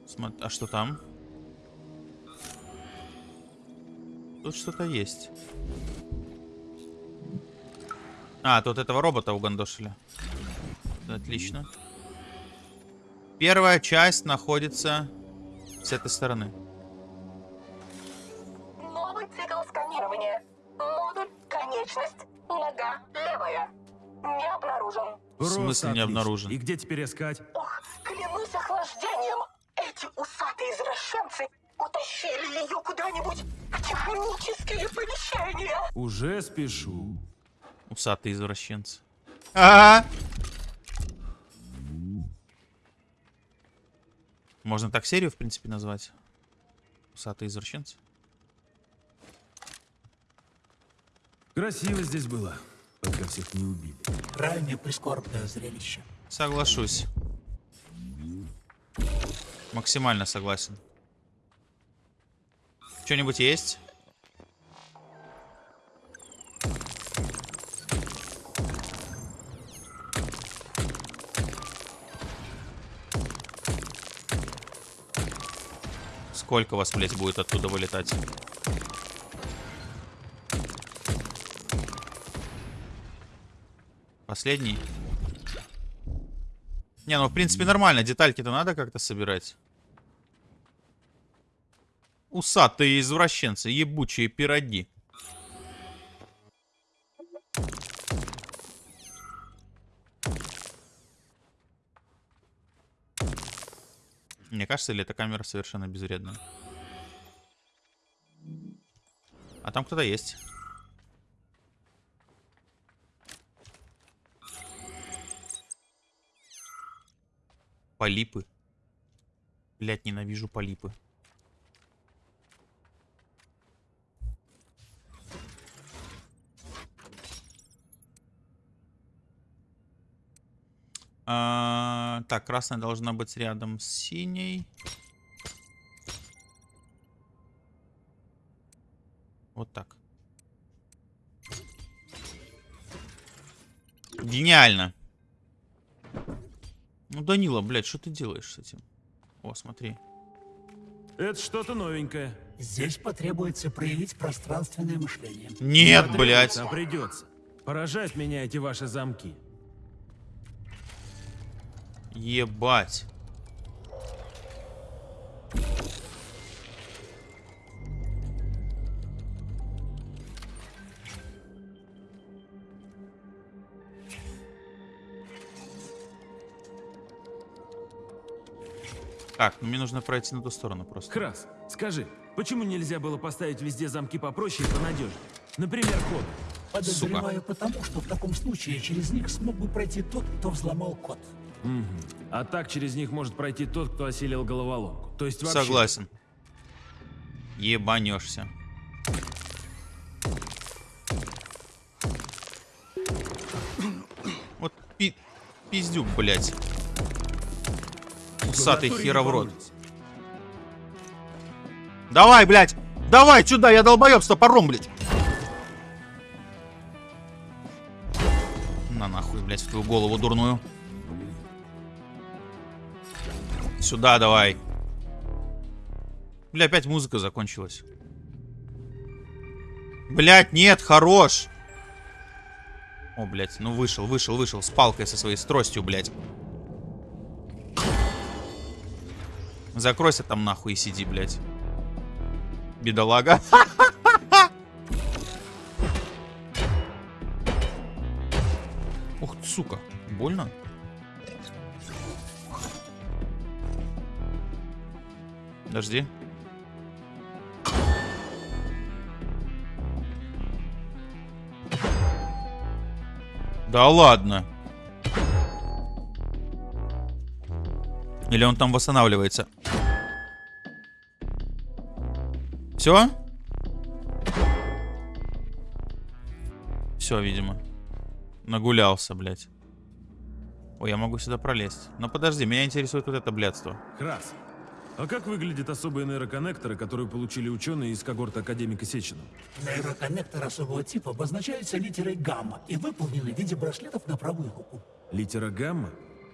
Смо... А что там? Тут что-то есть. А, тут этого робота угандошили. Отлично. Первая часть находится с этой стороны. Новый цикл сканирования. Модуль конечность. Нога левая. Не обнаружен. В смысле не обнаружен? И где теперь искать? Ох, клянусь охлаждением. Эти усатые извращенцы утащили ее куда-нибудь в технические помещения. Уже спешу. Усатые извращенцы. Ага. Можно так серию, в принципе, назвать. Усатые извращенцы. Красиво здесь было, пока всех не убили. Крайне прискорбное зрелище. Соглашусь. Максимально согласен. Что-нибудь есть? Сколько вас, блядь, будет оттуда вылетать? Последний? Не, ну в принципе нормально. Детальки-то надо как-то собирать. Усатые извращенцы, ебучие пироги. Мне кажется, или эта камера совершенно безвредная? А там кто-то есть. Полипы. Блять, ненавижу полипы. А, так, красная должна быть рядом с синей. Вот так. Гениально. Ну, Данила, блядь, что ты делаешь с этим? О, смотри. Это что-то новенькое. Здесь потребуется проявить пространственное мышление. Нет, блядь. А придется. Поражают меня эти ваши замки. Ебать. Так, ну мне нужно пройти на ту сторону просто. Крас, скажи, почему нельзя было поставить везде замки попроще и понадежнее? Например, код. Подозреваю потому, что в таком случае через них смог бы пройти тот, кто взломал код. А так через них может пройти тот, кто осилил головоломку. То есть вообще... Согласен. Ебанешься. Вот пи пиздюк, блядь. Усатый натуре хера в рот. ебанутся. Давай, блядь! Давай, сюда, я долбоеб с топором, блядь! На нахуй, блядь, в твою голову дурную. Сюда давай. Бля, опять музыка закончилась. Блять, нет, хорош. О, блядь, ну вышел, вышел, вышел с палкой со своей с тростью, блядь. Закройся там нахуй и сиди, блядь. Бедолага. *laughs* Ух сука. Больно? Подожди. Да ладно. Или он там восстанавливается? Все? Все, видимо. Нагулялся, блядь. Ой, я могу сюда пролезть. Но подожди, меня интересует вот это блядство. Крас. А как выглядят особые нейроконнекторы, которые получили ученые из когорты академика Сечина? Нейроконнектор особого типа обозначается литерой гамма и выполнены в виде браслетов на правую руку. Литера гамма?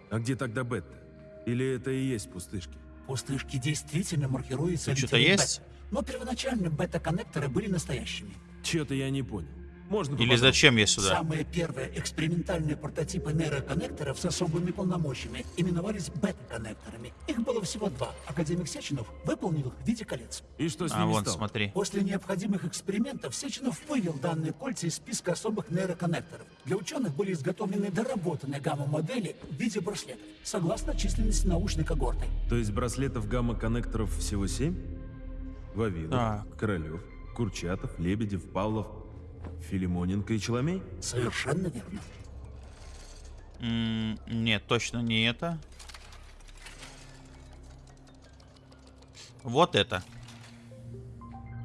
А где тогда бета? Или это и есть пустышки? Пустышки действительно маркируются что-то есть? бета, но первоначально бета-коннекторы были настоящими. Чё-то я не понял. Можно Или зачем я сюда? Самые первые экспериментальные прототипы нейроконнекторов с особыми полномочиями именовались бета-коннекторами. Их было всего два. Академик Сеченов выполнил их в виде колец. И что с А ними вон, стало? смотри. После необходимых экспериментов Сеченов вывел данные кольца из списка особых нейроконнекторов. Для ученых были изготовлены доработанные гамма-модели в виде браслетов, согласно численности научной когорты. То есть браслетов гамма-коннекторов всего семь? Вавилов, Так. Королев, Курчатов, Лебедев, Павлов, Филимоненко и Челомей? Совершенно верно. М, Нет, точно не это. Вот это.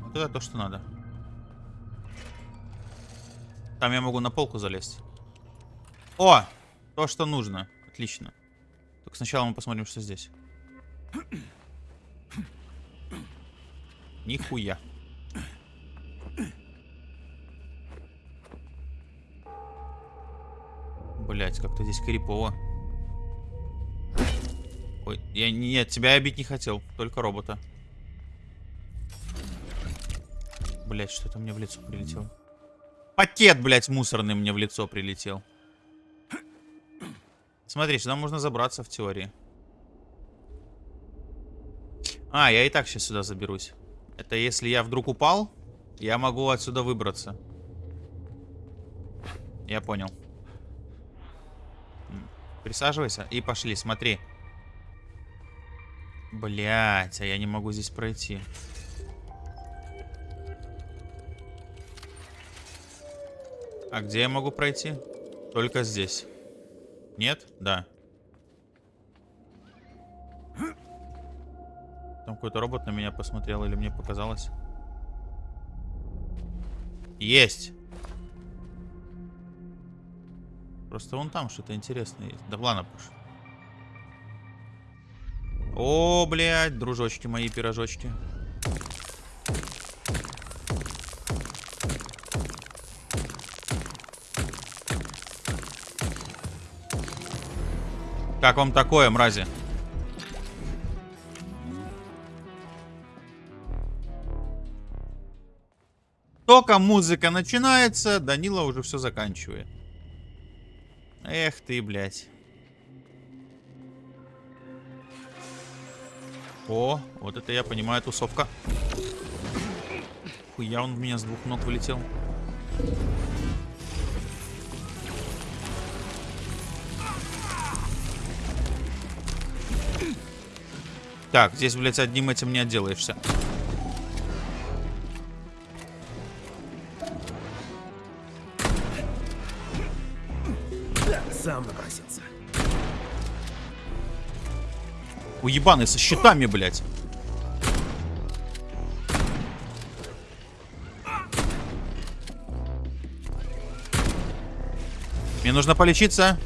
Вот это то, что надо. Там я могу на полку залезть. О! То, что нужно. Отлично. Только сначала мы посмотрим, что здесь. Нихуя. Блять, как-то здесь крипово. Ой, я нет, тебя я бить не хотел, только робота. Блять, что это мне в лицо прилетело? Пакет, блять, мусорный мне в лицо прилетел. Смотри, сюда можно забраться в теории. А, я и так сейчас сюда заберусь. Это если я вдруг упал, я могу отсюда выбраться. Я понял. Присаживайся и пошли, смотри. Блять, а я не могу здесь пройти. А где я могу пройти? Только здесь. Нет? Да. Там какой-то робот на меня посмотрел или мне показалось? Есть! Просто вон там что-то интересное есть. Да ладно, пуш. О, блядь, дружочки мои, пирожочки. Как вам такое, мрази? Только музыка начинается, Данила уже все заканчивает. Эх ты, блядь. О, вот это я понимаю, тусовка. Хуя он в меня с двух ног вылетел. Так, здесь, блядь, одним этим не отделаешься. Уебаны со щитами, блядь. Мне нужно полечиться.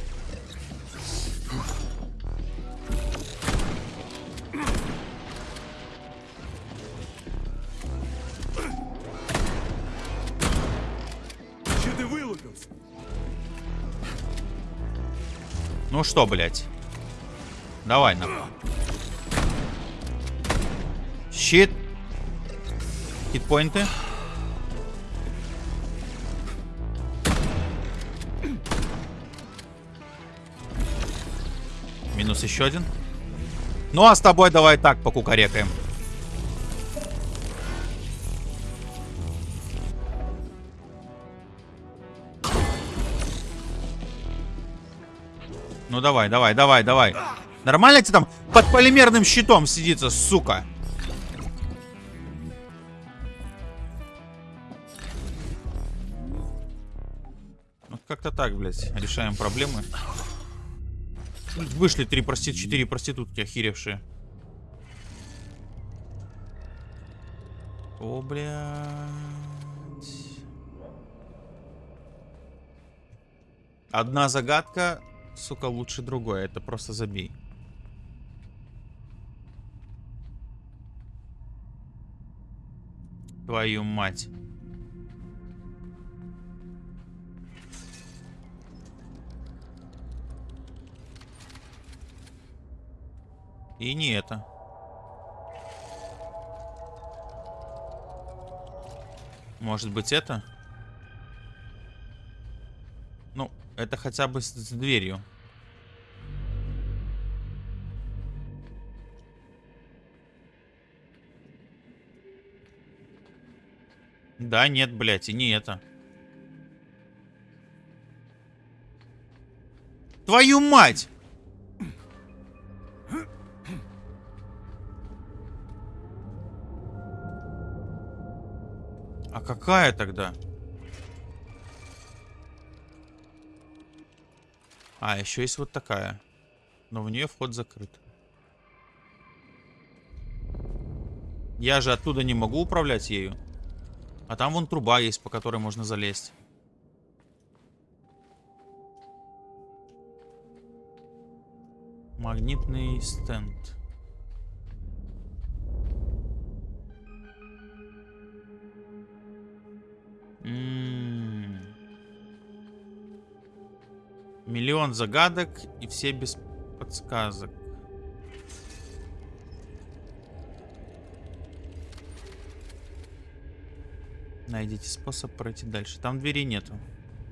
Ну что, блядь? Давай, на. Щит. Хитпоинты. Минус еще один. Ну а с тобой давай так покукарекаем. Ну давай, давай, давай, давай. Нормально тебе там под полимерным щитом сидится, сука? Как-то так, блядь, решаем проблемы. Вышли три прости... четыре проститутки охеревшие. О, блядь. Одна загадка, сука, лучше другой. Это просто забей. Твою мать. И не это. Может быть это? Ну, это хотя бы с, с дверью. Да, нет, блядь, и не это. Твою мать! Какая тогда? А, еще есть вот такая. Но в нее вход закрыт. Я же оттуда не могу управлять ею. А там вон труба есть, по которой можно залезть. Магнитный стенд. Миллион загадок и все без подсказок. Найдите способ пройти дальше. Там двери нету.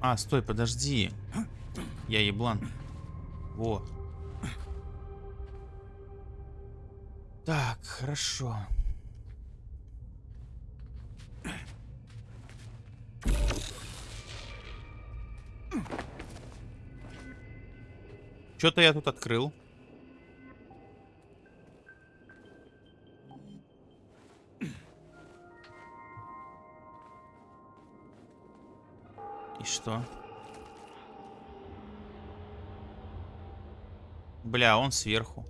А, стой, подожди. Я еблан. Во. Так, хорошо. Что-то я тут открыл. И что? Бля, он сверху.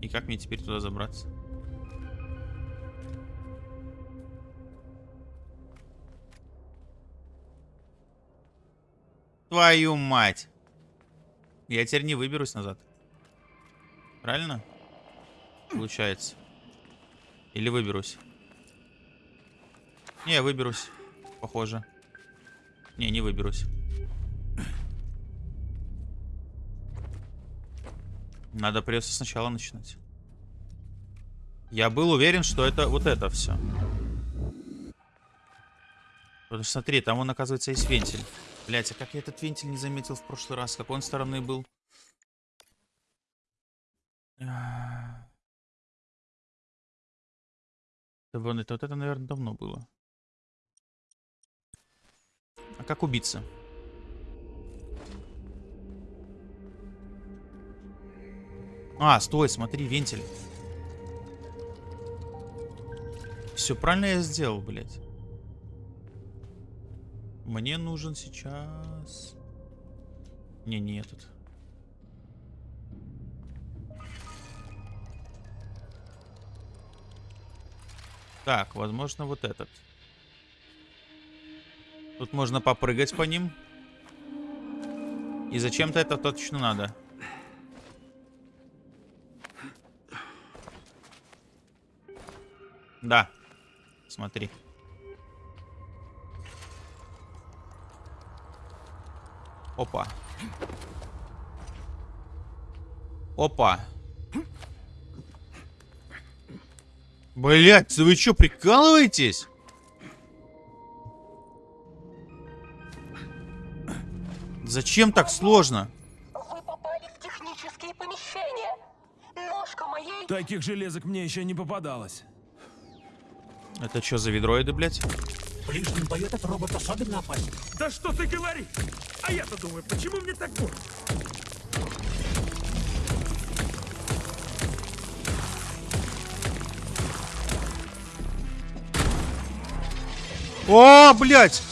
И как мне теперь туда забраться? Твою мать. Я теперь не выберусь назад. Правильно? Получается. Или выберусь? Не, выберусь. Похоже. Не, не выберусь. Надо придется сначала начинать. Я был уверен, что это вот это все. Потому что смотри, там он, оказывается, есть вентиль. Блять, а как я этот вентиль не заметил в прошлый раз? Какой он стороны был? *sighs* Да вон это, вот это, наверное, давно было. А как убиться? А, стой, смотри, вентиль. Все правильно я сделал, блядь. Мне нужен сейчас... Не, не этот. Так, возможно, вот этот. Тут можно попрыгать по ним. И зачем-то это точно надо. Да. Смотри. Опа. Опа. Блять, вы что, прикалываетесь? Зачем так сложно? Вы попали в технические помещения. Ножка моей... Таких железок мне еще не попадалось. Это что за ведроиды, блядь? В ближнем бою этот робот особенно опасен. Да что ты говоришь? А я-то думаю, почему мне так больно? О, блядь!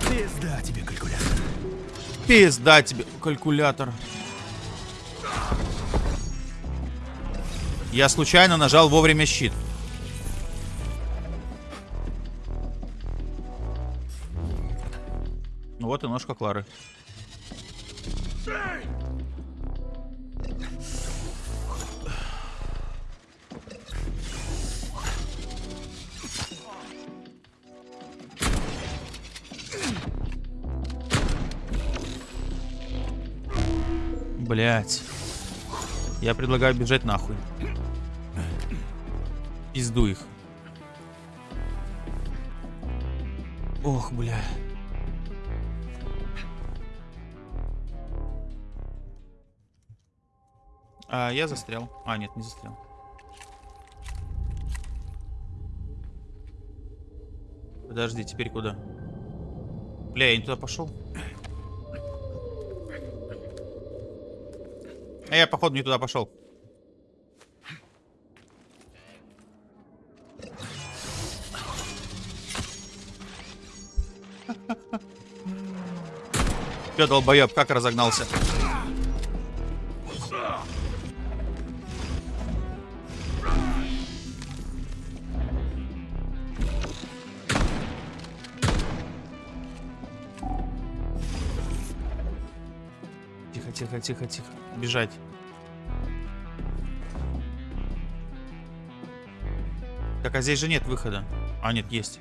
Пизда тебе, калькулятор. Пизда тебе, калькулятор. Я случайно нажал вовремя щит. Вот и ножка Клары. Блять. Я предлагаю бежать нахуй. Пизду их. Ох, бля. А, я застрял. А, нет, не застрял. Подожди, теперь куда? Бля, я не туда пошел. А я, походу, не туда пошел. Че, долбоеб, как разогнался? Тихо, тихо. Бежать. Так, а здесь же нет выхода. А, нет, есть.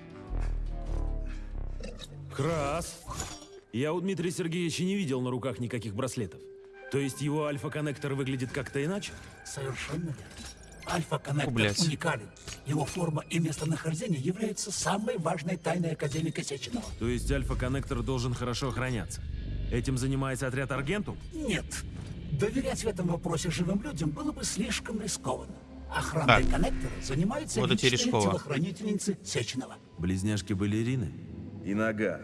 Крас. Я у Дмитрия Сергеевича не видел на руках никаких браслетов. То есть его альфа-коннектор выглядит как-то иначе? Совершенно верно. Альфа-коннектор уникален. Его форма и местонахождение являются самой важной тайной академика Сеченова. То есть альфа-коннектор должен хорошо охраняться. Этим занимается отряд Аргентум? Нет. Доверять в этом вопросе живым людям было бы слишком рискованно. Охраной Так. коннектора занимаются Вот личные телохранительницы Сеченова. Близняшки-балерины? И нагар.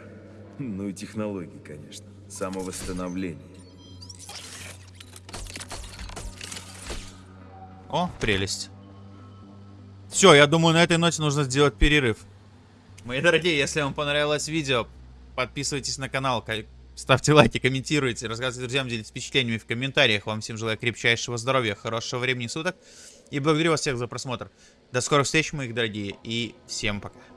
Ну и технологии, конечно. Самовосстановление. О, прелесть. Все, я думаю, на этой ноте нужно сделать перерыв. Мои дорогие, если вам понравилось видео, подписывайтесь на канал, ка- ставьте лайки, комментируйте, рассказывайте друзьям, делитесь впечатлениями в комментариях. Вам всем желаю крепчайшего здоровья, хорошего времени суток. И благодарю вас всех за просмотр. До скорых встреч, моих дорогие, и всем пока.